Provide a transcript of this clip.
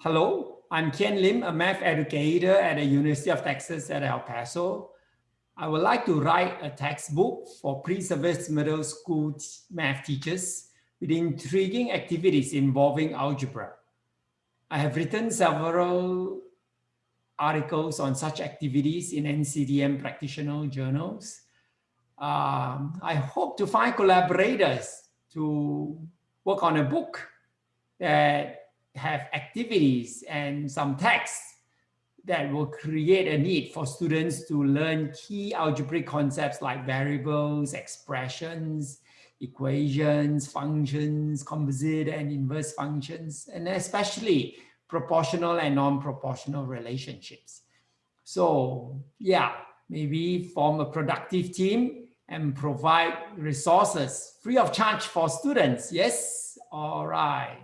Hello, I'm Ken Lim, a math educator at the University of Texas at El Paso. I would like to write a textbook for pre-service middle school math teachers with intriguing activities involving algebra. I have written several articles on such activities in NCTM practitioner journals. Um, I hope to find collaborators to work on a book that have activities and some text that will create a need for students to learn key algebraic concepts like variables, expressions, equations, functions, composite and inverse functions, and especially proportional and non-proportional relationships. So yeah, maybe form a productive team and provide resources free of charge for students. Yes, all right.